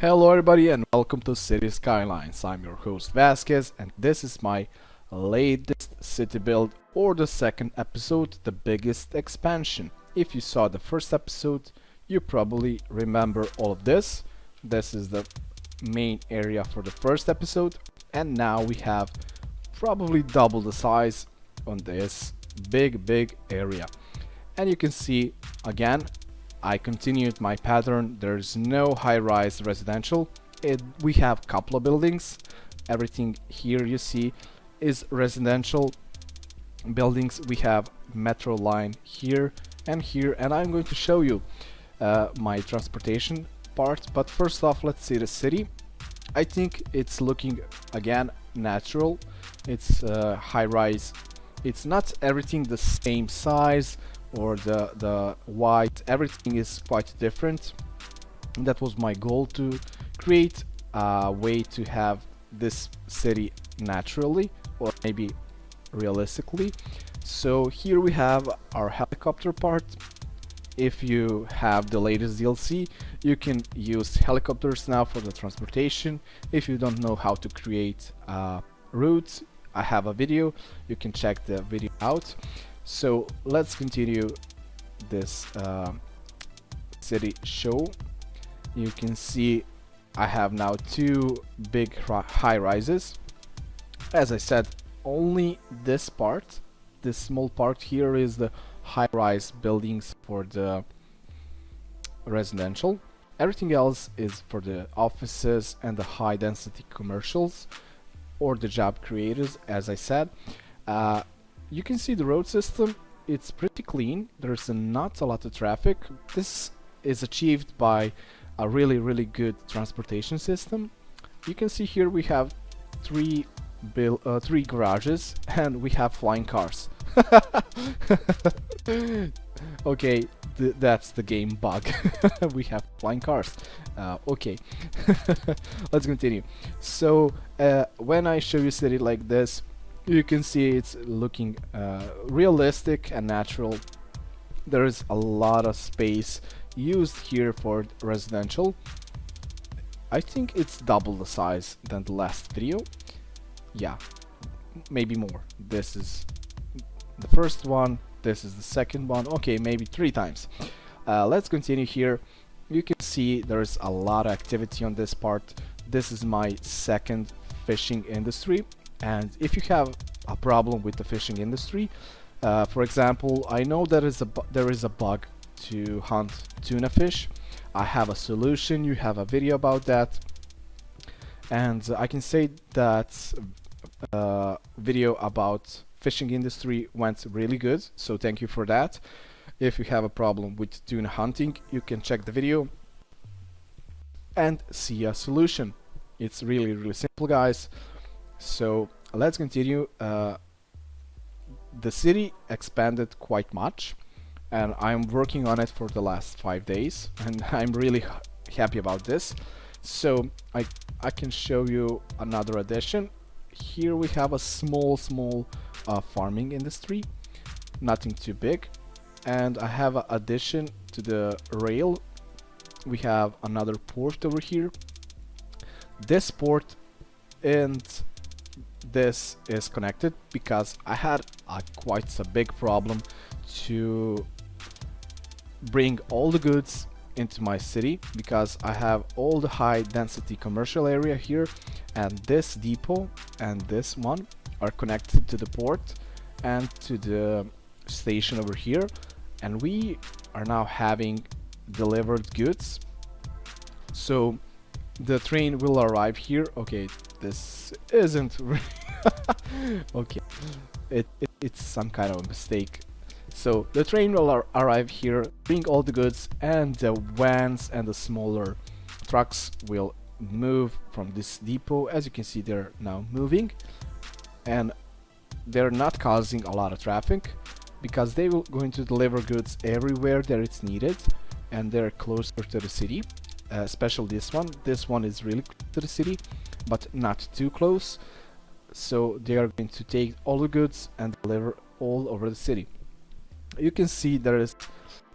Hello everybody and welcome to City Skylines. I'm your host Vasquez and this is my latest city build or the second episode, the biggest expansion. If you saw the first episode, you probably remember all of this. This is the main area for the first episode and now we have probably double the size on this big big area. And you can see again I continued my pattern. There's no high-rise residential. It, we have a couple of buildings. Everything here you see is residential buildings. We have metro line here and here and I'm going to show you uh, my transportation part. But first off, let's see the city. I think it's looking again natural. It's uh, high-rise. It's not everything the same size or the the white everything is quite different. That was my goal to create a way to have this city naturally or maybe realistically. So here we have our helicopter part. If you have the latest DLC you can use helicopters now for the transportation. If you don't know how to create uh, routes I have a video. You can check the video out so let's continue this uh, city show. You can see I have now two big high rises. As I said, only this part, this small part here is the high rise buildings for the residential. Everything else is for the offices and the high density commercials or the job creators as I said. Uh, you can see the road system. It's pretty clean. There's not a lot of traffic. This is achieved by a really really good transportation system. You can see here we have three uh, three garages and we have flying cars. Okay th that's the game bug. We have flying cars. Uh, okay. Let's continue. So uh, when I show you city like this you can see it's looking uh, realistic and natural. There is a lot of space used here for residential. I think it's double the size than the last video. Yeah maybe more. This is the first one. This is the second one. Okay maybe three times. Uh, let's continue here. You can see there's a lot of activity on this part. This is my second fishing industry and if you have a problem with the fishing industry uh, for example I know there is a there is a bug to hunt tuna fish. I have a solution. You have a video about that. And I can say that uh, video about fishing industry went really good. So thank you for that. If you have a problem with tuna hunting you can check the video and see a solution. It's really really simple guys so let's continue. Uh, the city expanded quite much and I'm working on it for the last five days and I'm really happy about this. So I, I can show you another addition. Here we have a small, small uh, farming industry, nothing too big. And I have an addition to the rail. We have another port over here. This port and this is connected because I had a quite a big problem to bring all the goods into my city because I have all the high density commercial area here and this depot and this one are connected to the port and to the station over here. And we are now having delivered goods. So the train will arrive here. Okay this isn't okay. It, it, it's some kind of a mistake. So the train will ar arrive here bring all the goods and the vans and the smaller trucks will move from this depot. As you can see they're now moving and they're not causing a lot of traffic because they will going to deliver goods everywhere that it's needed and they're closer to the city uh, especially this one. This one is really to the city but not too close so they are going to take all the goods and deliver all over the city. You can see there is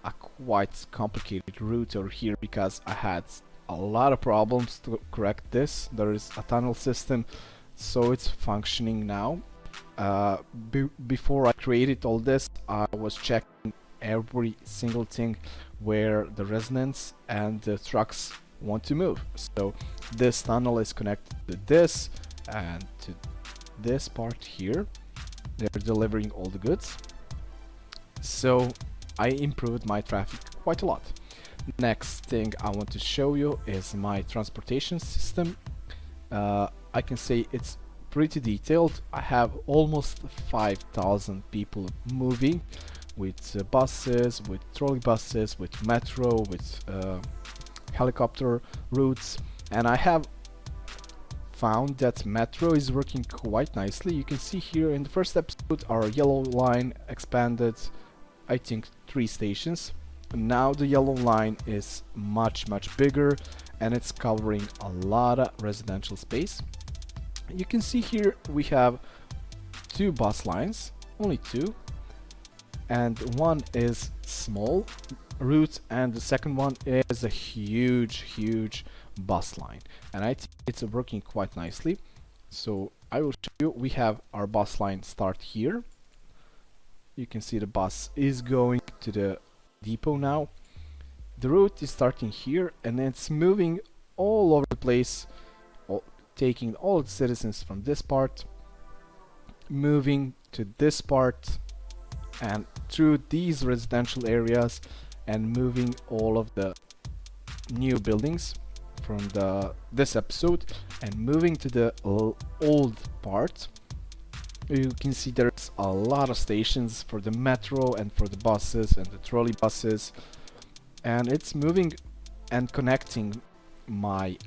a quite complicated route over here because I had a lot of problems to correct this. There is a tunnel system so it's functioning now. Uh, be before I created all this I was checking every single thing where the residents and the trucks want to move. So this tunnel is connected to this and to this part here. They're delivering all the goods. So I improved my traffic quite a lot. Next thing I want to show you is my transportation system. Uh, I can say it's pretty detailed. I have almost 5,000 people moving with uh, buses, with trolley buses, with metro, with uh, helicopter routes. And I have found that metro is working quite nicely. You can see here in the first episode our yellow line expanded I think three stations. Now the yellow line is much much bigger and it's covering a lot of residential space. You can see here we have two bus lines only two and one is small route and the second one is a huge huge bus line. And I think it's working quite nicely. So I will show you. We have our bus line start here. You can see the bus is going to the depot now. The route is starting here and it's moving all over the place all, taking all the citizens from this part moving to this part and through these residential areas and moving all of the new buildings from the this episode and moving to the old part you can see there's a lot of stations for the metro and for the buses and the trolley buses. And it's moving and connecting my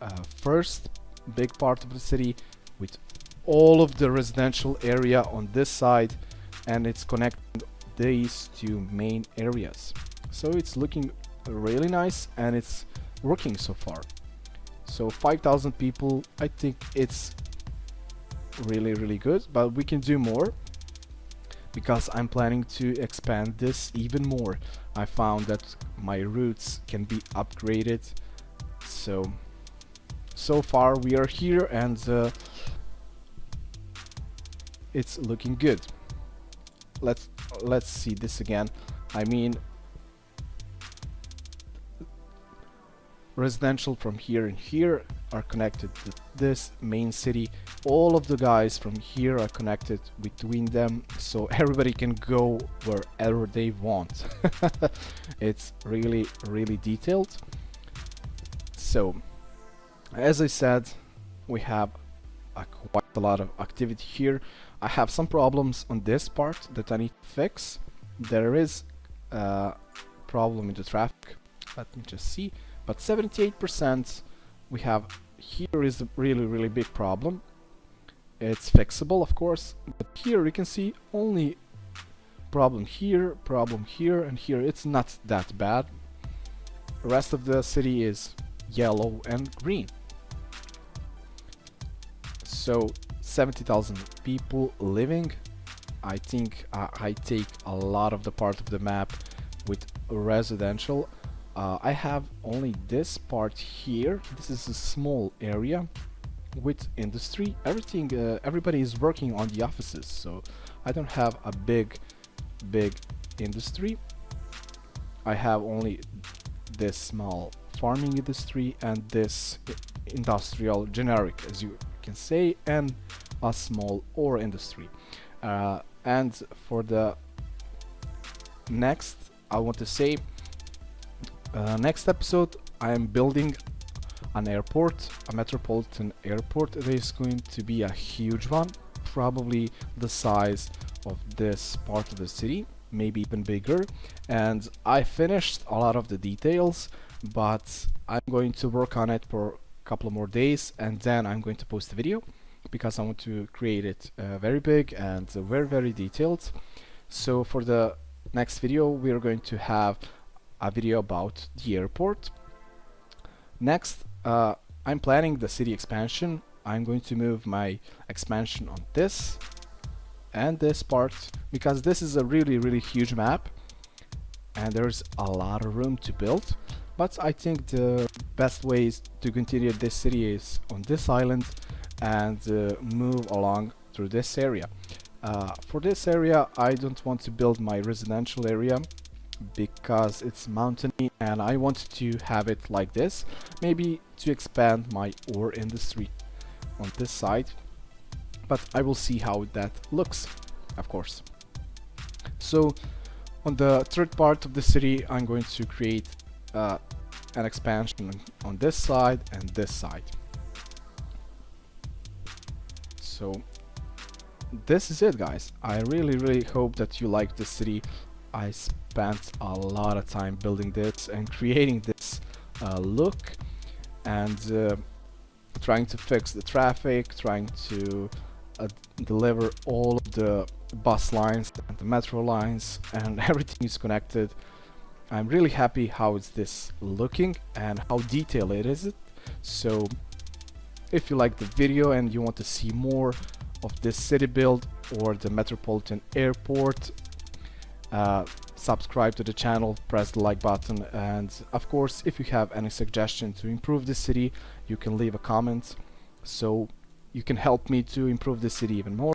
uh, first big part of the city with all of the residential area on this side and it's connecting these two main areas. So it's looking really nice and it's working so far. So 5,000 people I think it's really really good but we can do more because I'm planning to expand this even more. I found that my routes can be upgraded. So so far we are here and uh, it's looking good let's let's see this again. I mean residential from here and here are connected to this main city. All of the guys from here are connected between them so everybody can go wherever they want. It's really really detailed. So as I said we have a quite a lot of activity here. I have some problems on this part that I need to fix. There is a problem in the traffic. Let me just see. But 78% we have here is a really really big problem. It's fixable of course but here you can see only problem here problem here and here. It's not that bad. The rest of the city is yellow and green so 70,000 people living I think uh, I take a lot of the part of the map with residential. Uh, I have only this part here. This is a small area with industry. Everything uh, everybody is working on the offices so I don't have a big big industry. I have only this small farming industry and this industrial generic as you can say and a small ore industry uh, and for the next I want to say uh, next episode I am building an airport, a metropolitan airport. It is going to be a huge one, probably the size of this part of the city, maybe even bigger. And I finished a lot of the details, but I'm going to work on it for couple more days and then I'm going to post a video because I want to create it uh, very big and very very detailed. So for the next video we are going to have a video about the airport. Next, uh, I'm planning the city expansion. I'm going to move my expansion on this and this part because this is a really really huge map and there's a lot of room to build but I think the best ways to continue this city is on this island and uh, move along through this area. Uh, for this area I don't want to build my residential area because it's mountainy and I want to have it like this maybe to expand my ore industry on this side but I will see how that looks of course so on the third part of the city I'm going to create uh, an expansion on this side and this side. So this is it guys. I really really hope that you like this city. I spent a lot of time building this and creating this uh, look and uh, trying to fix the traffic, trying to uh, deliver all of the bus lines and the metro lines and everything is connected. I'm really happy how is this looking and how detailed it is. So if you like the video and you want to see more of this city build or the Metropolitan Airport uh, subscribe to the channel, press the like button, and of course, if you have any suggestion to improve the city, you can leave a comment, so you can help me to improve the city even more.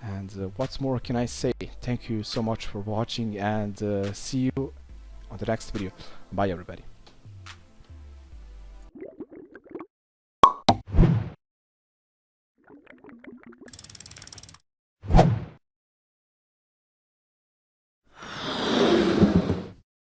And uh, what's more can I say? Thank you so much for watching, and uh, see you on the next video. Bye, everybody.